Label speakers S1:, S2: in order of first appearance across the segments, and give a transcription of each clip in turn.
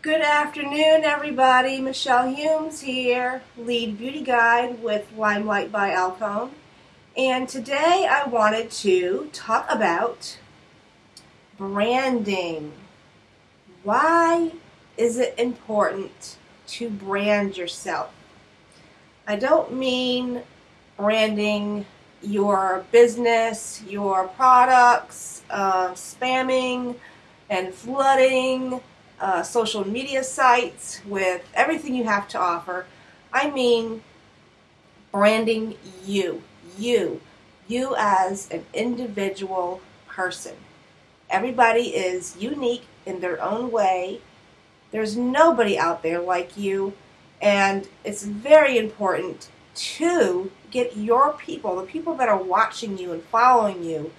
S1: Good afternoon, everybody. Michelle Humes here, lead beauty guide with Limelight by Alcone. And today I wanted to talk about branding. Why is it important to brand yourself? I don't mean branding your business, your products, uh, spamming and flooding uh, social media sites with everything you have to offer. I mean branding you, you, you as an individual person. Everybody is unique in their own way. There's nobody out there like you, and it's very important to get your people, the people that are watching you and following you,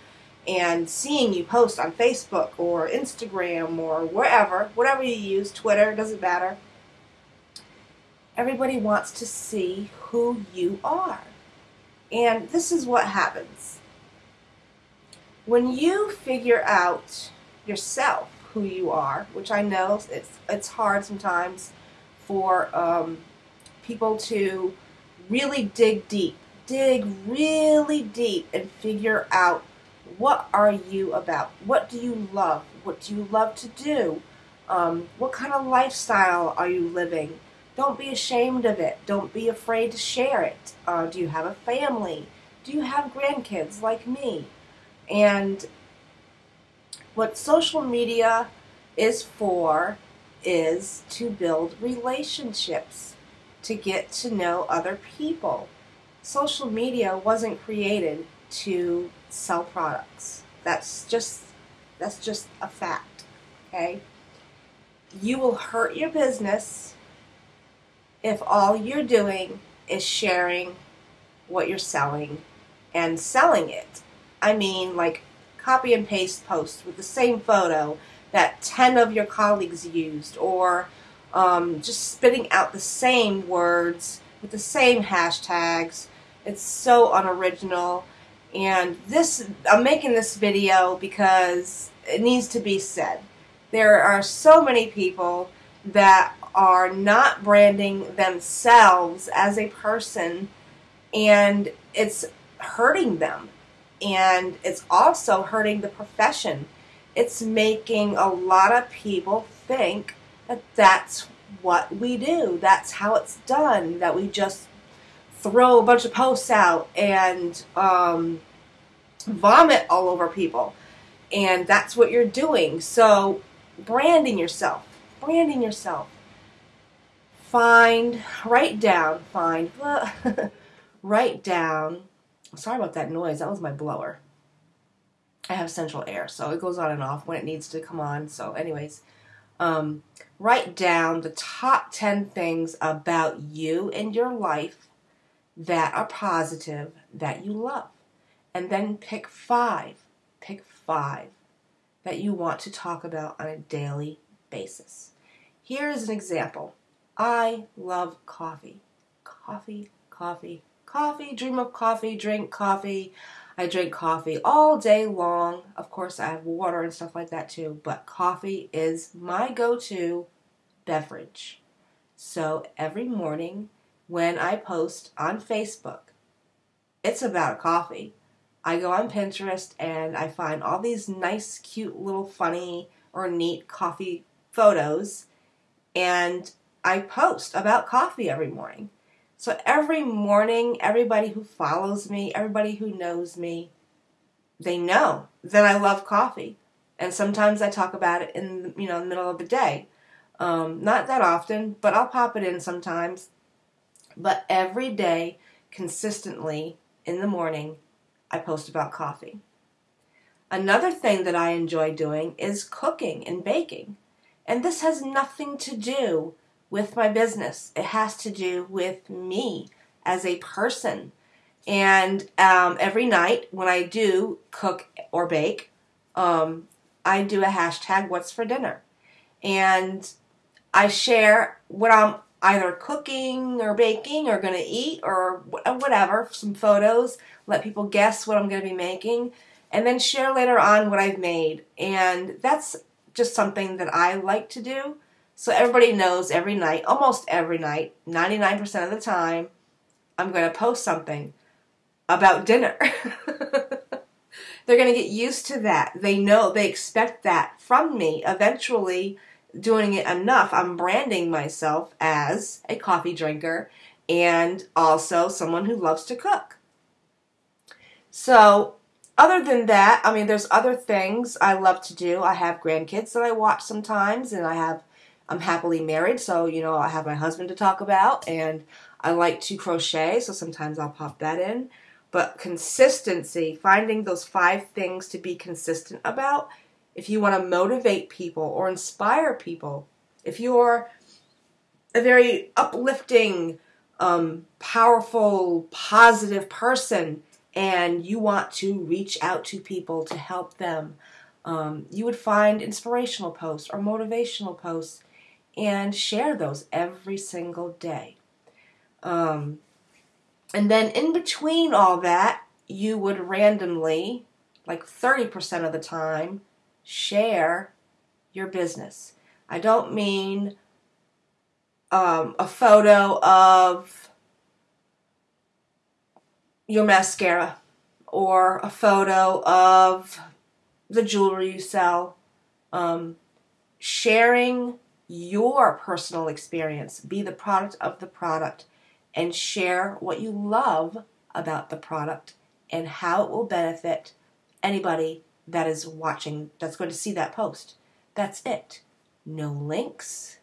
S1: and seeing you post on Facebook or Instagram or wherever, whatever you use, Twitter, doesn't matter. Everybody wants to see who you are. And this is what happens. When you figure out yourself who you are, which I know it's, it's hard sometimes for um, people to really dig deep, dig really deep and figure out what are you about? What do you love? What do you love to do? Um, what kind of lifestyle are you living? Don't be ashamed of it. Don't be afraid to share it. Uh, do you have a family? Do you have grandkids like me? And what social media is for is to build relationships, to get to know other people. Social media wasn't created to sell products. That's just that's just a fact. Okay? You will hurt your business if all you're doing is sharing what you're selling and selling it. I mean, like copy and paste posts with the same photo that 10 of your colleagues used, or um, just spitting out the same words with the same hashtags. It's so unoriginal. And this, I'm making this video because it needs to be said. There are so many people that are not branding themselves as a person and it's hurting them. And it's also hurting the profession. It's making a lot of people think that that's what we do. That's how it's done. That we just throw a bunch of posts out and um, vomit all over people. And that's what you're doing. So, branding yourself, branding yourself. Find, write down, find, write down. Sorry about that noise. That was my blower. I have central air, so it goes on and off when it needs to come on. So, anyways, um, write down the top 10 things about you and your life that are positive that you love. And then pick five, pick five that you want to talk about on a daily basis. Here is an example. I love coffee. Coffee, coffee, coffee, dream of coffee, drink coffee. I drink coffee all day long. Of course, I have water and stuff like that too, but coffee is my go to beverage. So every morning when I post on Facebook. It's about coffee. I go on Pinterest and I find all these nice, cute, little funny or neat coffee photos and I post about coffee every morning. So every morning, everybody who follows me, everybody who knows me, they know that I love coffee. And sometimes I talk about it in you know the middle of the day. Um, not that often, but I'll pop it in sometimes. But every day, consistently in the morning, I post about coffee. Another thing that I enjoy doing is cooking and baking. And this has nothing to do with my business, it has to do with me as a person. And um, every night when I do cook or bake, um, I do a hashtag what's for dinner. And I share what I'm either cooking or baking or going to eat or uh, whatever, some photos, let people guess what I'm going to be making, and then share later on what I've made. And that's just something that I like to do. So everybody knows every night, almost every night, 99% of the time, I'm going to post something about dinner. They're going to get used to that. They know, they expect that from me. Eventually, doing it enough, I'm branding myself as a coffee drinker and also someone who loves to cook. So, other than that, I mean, there's other things I love to do. I have grandkids that I watch sometimes, and I have, I'm happily married, so, you know, I have my husband to talk about, and I like to crochet, so sometimes I'll pop that in. But consistency, finding those five things to be consistent about, if you want to motivate people or inspire people, if you're a very uplifting, um, powerful, positive person and you want to reach out to people to help them, um, you would find inspirational posts or motivational posts and share those every single day. Um, and then in between all that, you would randomly, like 30% of the time, share your business. I don't mean um, a photo of your mascara or a photo of the jewelry you sell. Um, sharing your personal experience, be the product of the product and share what you love about the product and how it will benefit anybody that is watching that's going to see that post. That's it. No links.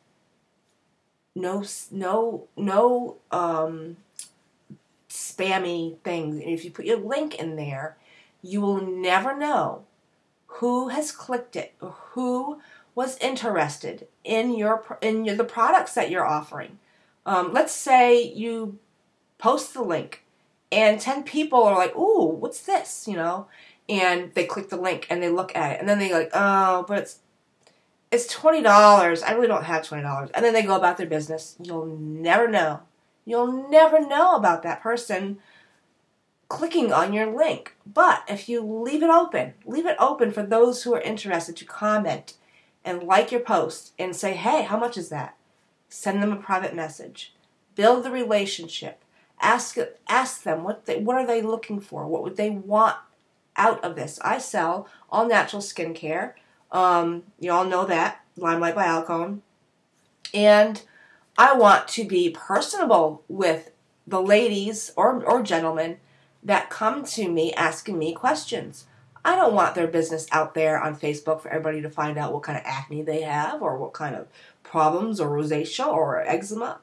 S1: No no no um spammy things. And if you put your link in there, you will never know who has clicked it who was interested in your in your, the products that you're offering. Um, let's say you post the link and 10 people are like, ooh, what's this? You know, and they click the link and they look at it and then they like, oh, but it's it's twenty dollars. I really don't have twenty dollars. And then they go about their business. You'll never know. You'll never know about that person clicking on your link. But if you leave it open, leave it open for those who are interested to comment and like your post and say, hey, how much is that? Send them a private message. Build the relationship. Ask ask them what they what are they looking for? What would they want out of this? I sell all natural skincare. Um, you all know that Limelight by Alcone, and I want to be personable with the ladies or or gentlemen that come to me asking me questions. I don't want their business out there on Facebook for everybody to find out what kind of acne they have or what kind of problems or rosacea or eczema.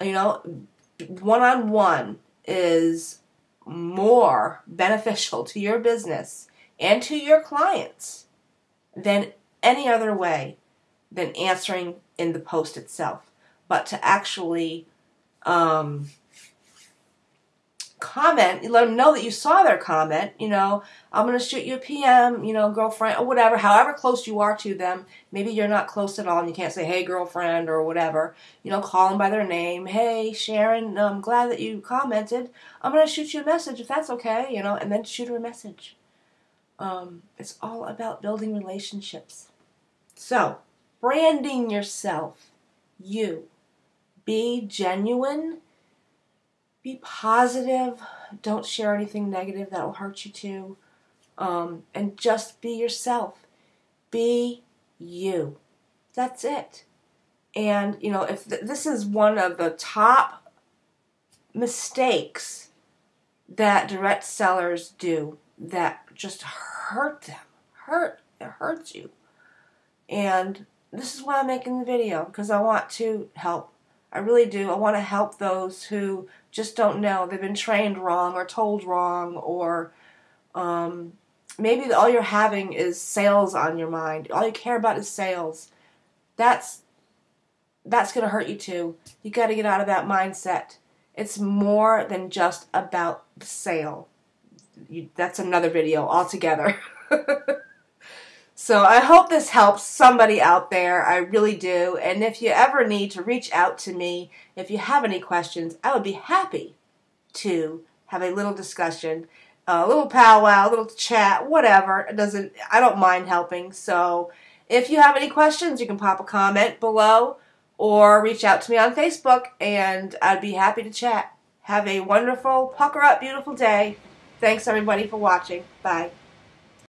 S1: You know, one on one is more beneficial to your business and to your clients than any other way than answering in the post itself. But to actually um, comment, you let them know that you saw their comment, you know, I'm going to shoot you a PM, you know, girlfriend, or whatever, however close you are to them. Maybe you're not close at all and you can't say, hey, girlfriend, or whatever. You know, call them by their name. Hey, Sharon, I'm glad that you commented. I'm going to shoot you a message if that's okay, you know, and then shoot her a message. Um, it's all about building relationships. So, branding yourself. You. Be genuine be positive. Don't share anything negative that will hurt you too. Um, and just be yourself. Be you. That's it. And, you know, if th- this is one of the top mistakes that direct sellers do that just hurt them, hurt, it hurts you. And this is why I'm making the video because I want to help I really do. I want to help those who just don't know. They've been trained wrong or told wrong, or um, maybe all you're having is sales on your mind. All you care about is sales. That's that's going to hurt you too. You got to get out of that mindset. It's more than just about the sale. You, that's another video altogether. So I hope this helps somebody out there. I really do. And if you ever need to reach out to me, if you have any questions, I would be happy to have a little discussion, a little powwow, a little chat, whatever. It doesn't I don't mind helping. So if you have any questions, you can pop a comment below or reach out to me on Facebook and I'd be happy to chat. Have a wonderful, pucker up, beautiful day. Thanks everybody for watching. Bye.